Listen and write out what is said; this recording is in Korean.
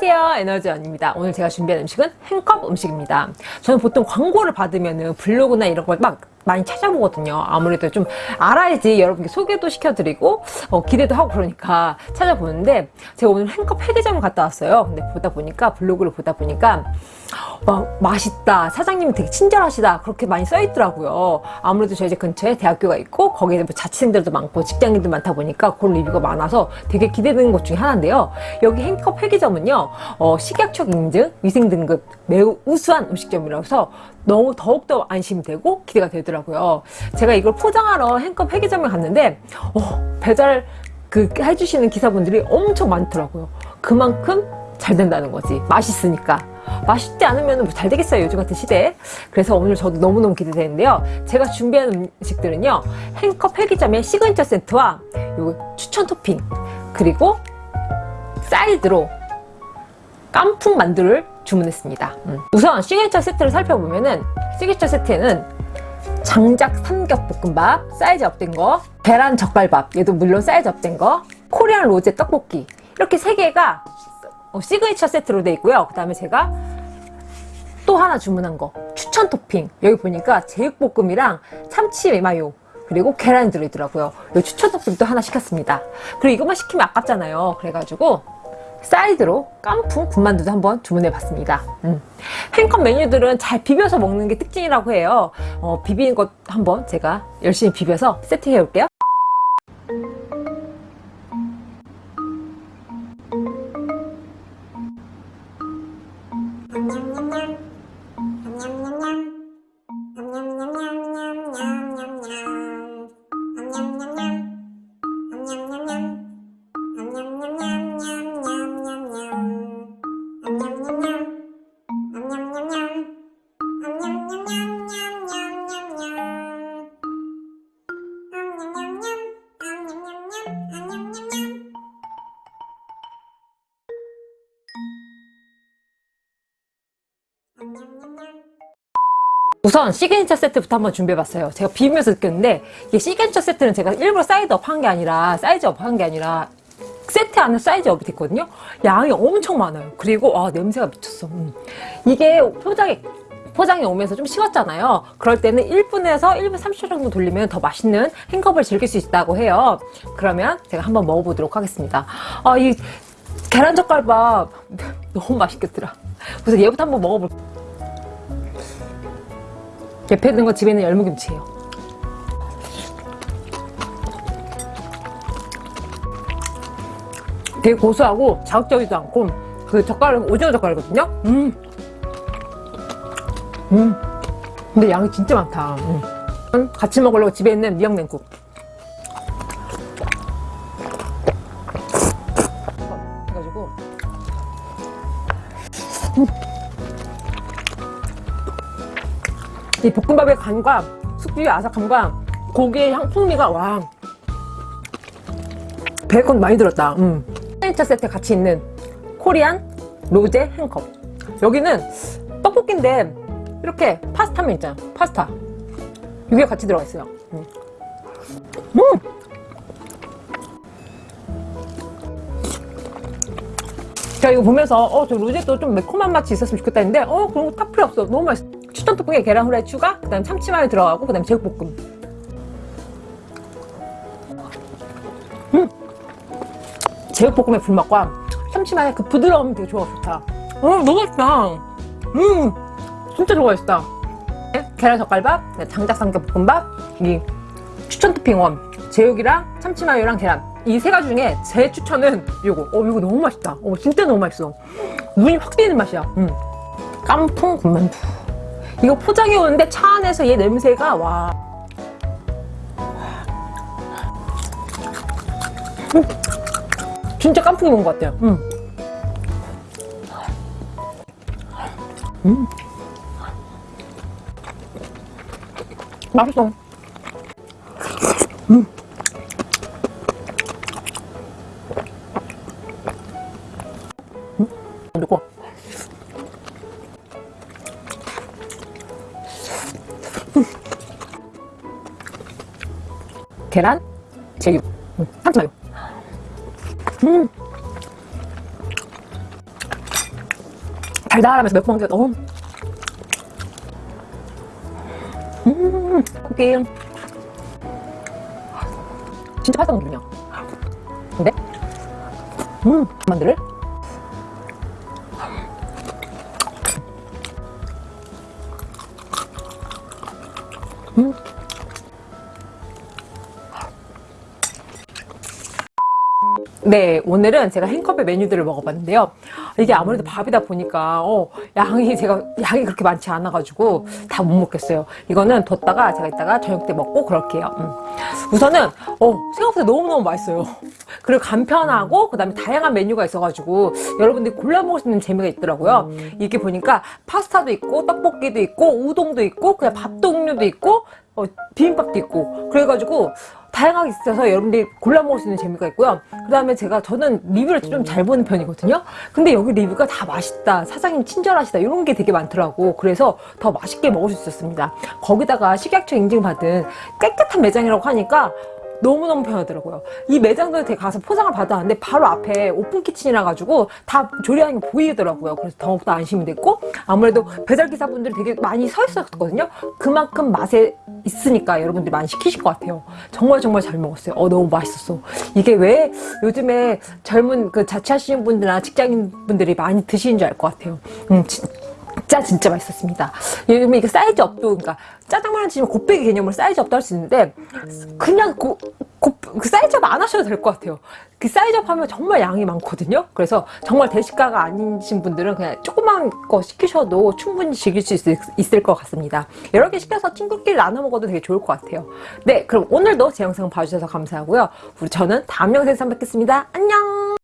안녕하세요. 에너지원입니다. 오늘 제가 준비한 음식은 행컵 음식입니다. 저는 보통 광고를 받으면 블로그나 이런 걸막 많이 찾아보거든요. 아무래도 좀 알아야지 여러분께 소개도 시켜드리고 어, 기대도 하고 그러니까 찾아보는데 제가 오늘 행컵 회계점을 갔다 왔어요. 근데 보다 보니까 블로그를 보다 보니까 막 맛있다. 사장님이 되게 친절하시다. 그렇게 많이 써 있더라고요. 아무래도 저희 집 근처에 대학교가 있고 거기에 뭐 자취생들도 많고 직장인들 많다 보니까 그런 리뷰가 많아서 되게 기대되는 것 중에 하나인데요. 여기 행컵 회기점은요 어, 식약처 인증 위생 등급 매우 우수한 음식점이라서 서 너무 더욱더 안심이 되고 기대가 되더라고요 제가 이걸 포장하러 행컵 회기점에 갔는데 어, 배달 그 해주시는 기사분들이 엄청 많더라고요. 그만큼 잘 된다는 거지. 맛있으니까. 맛있지 않으면 뭐 잘 되겠어요 요즘 같은 시대에? 그래서 오늘 저도 너무너무 기대되는데요. 제가 준비한 음식들은요 행컵 회기점의 시그니처 세트와 요 추천 토핑 그리고 사이드로 깐풍 만두를 주문했습니다. 음. 우선 시그니처 세트를 살펴보면은 시그니처 세트에는 장작 삼겹볶음밥 size up된 거 계란 젓갈밥 얘도 물론 size up된 거 코리안 로제 떡볶이. 이렇게 세 개가 어, 시그니처 세트로 되어 있고요. 그 다음에 제가 또 하나 주문한 거. 추천 토핑. 여기 보니까 제육볶음이랑 참치 마요. 그리고 계란이 들어있더라고요. 이 추천 토핑도 하나 시켰습니다. 그리고 이것만 시키면 아깝잖아요. 그래가지고 사이드로 깐풍 군만두도 한번 주문해 봤습니다. 음. 행컵 메뉴들은 잘 비벼서 먹는 게 특징이라고 해요. 어, 비비는 것 한번 제가 열심히 비벼서 세팅해 볼게요 우선 시그니처 세트부터 한번 준비해봤어요. 제가 비비면서 느꼈는데 이게 시그니처 세트는 제가 일부러 size up 한 게 아니라 size up 한 게 아니라 세트 안에 size up이 됐거든요. 양이 엄청 많아요. 그리고 아 냄새가 미쳤어. 음. 이게 포장이 포장이 오면서 좀 식었잖아요. 그럴 때는 1분에서 1분 30초 정도 돌리면 더 맛있는 행컵을 즐길 수 있다고 해요. 그러면 제가 한번 먹어보도록 하겠습니다. 아 이 계란젓갈밥 너무 맛있겠더라 그래서 얘부터 한번 먹어볼게요 옆에 있는 거 집에 있는 열무김치예요 되게 고소하고 자극적이지도 않고 그 젓갈은 오징어 젓갈이거든요 음. 음. 근데 양이 진짜 많다 음. 같이 먹으려고 집에 있는 미역냉국 이 볶음밥의 간과 숙주의 아삭함과 고기의 향 풍미가 와 베이컨 많이 들었다 음. 시그니처 세트 같이 있는 코리안 로제 행컵 여기는 떡볶이인데 이렇게 파스타면 있잖아 파스타 이게 같이 들어가 있어요 음. 음! 제가 이거 보면서 어 저 로제도 좀 매콤한 맛이 있었으면 좋겠다 했는데 어 그런 거 딱 필요 없어. 너무 맛있어. 추천 토핑에 계란 후라이 추가 그 다음에 참치마요 들어가고 그 다음에 제육볶음. 음! 제육볶음의 불맛과 참치마요 그 부드러움이 되게 좋아 좋다. 어 너무 맛있다. 음! 진짜 좋아했다 네, 계란 젓갈밥 장작 삼겹 볶음밥 이 추천 토핑 원 제육이랑 참치마요랑 계란 이 세 가지 중에 제 추천은 이거 어 이거 너무 맛있다 어 진짜 너무 맛있어 눈이 확 띄는 맛이야 음. 깐풍 군만두 이거 포장해 오는데 차 안에서 얘 냄새가 와 음. 진짜 깐풍이 먹은 것 같아요 음. 음. 맛있어 음. 음. 계란, 제육, 음, 참치마요. 음. 달달하면서 매콤한 게 너무. 음 쿠키 진짜 파스타 느낌이야. 근데? 음 만두를 네, 오늘은 제가 행컵의 메뉴들을 먹어봤는데요. 이게 아무래도 밥이다 보니까 어, 양이 제가 양이 그렇게 많지 않아 가지고 다 못 먹겠어요. 이거는 뒀다가 제가 이따가 저녁 때 먹고 그럴게요. 음. 우선은 어, 생각보다 너무너무 맛있어요. 그리고 간편하고 그 다음에 다양한 메뉴가 있어 가지고 여러분들이 골라 먹을 수 있는 재미가 있더라고요. 이게 보니까 파스타도 있고 떡볶이도 있고 우동도 있고 그냥 밥 종류도 있고 어, 비빔밥도 있고 그래가지고 다양하게 있어서 여러분들이 골라 먹을 수 있는 재미가 있고요. 그 다음에 제가 저는 리뷰를 좀 잘 보는 편이거든요. 근데 여기 리뷰가 다 맛있다, 사장님 친절하시다 이런 게 되게 많더라고. 그래서 더 맛있게 먹을 수 있었습니다. 거기다가 식약처 인증받은 깨끗한 매장이라고 하니까 너무너무 편하더라고요. 이 매장도 되게 가서 포장을 받았는데 바로 앞에 open kitchen이라 가지고 다 조리하는 게 보이더라고요. 그래서 더욱더 안심이 됐고 아무래도 배달기사분들이 되게 많이 서 있었거든요. 그만큼 맛이 있으니까 여러분들이 많이 시키실 것 같아요. 정말 정말 잘 먹었어요. 어 너무 맛있었어. 이게 왜 요즘에 젊은 그 자취하시는 분들이나 직장인 분들이 많이 드시는 줄 알 것 같아요. 음, 진짜 진짜 맛있었습니다. 요즘에 이게 size up도 그러니까 짜장면으로 치면 곱빼기 개념으로 size up도 할 수 있는데 그냥 고, 고, 그 size up 안 하셔도 될 것 같아요. 그 size up 하면 정말 양이 많거든요. 그래서 정말 대식가가 아니신 분들은 그냥 조그만 거 시키셔도 충분히 즐길 수 있을, 있을 것 같습니다. 여러 개 시켜서 친구끼리 나눠 먹어도 되게 좋을 것 같아요. 네, 그럼 오늘도 제 영상 봐주셔서 감사하고요. 우리 저는 다음 영상에서 뵙겠습니다. 안녕!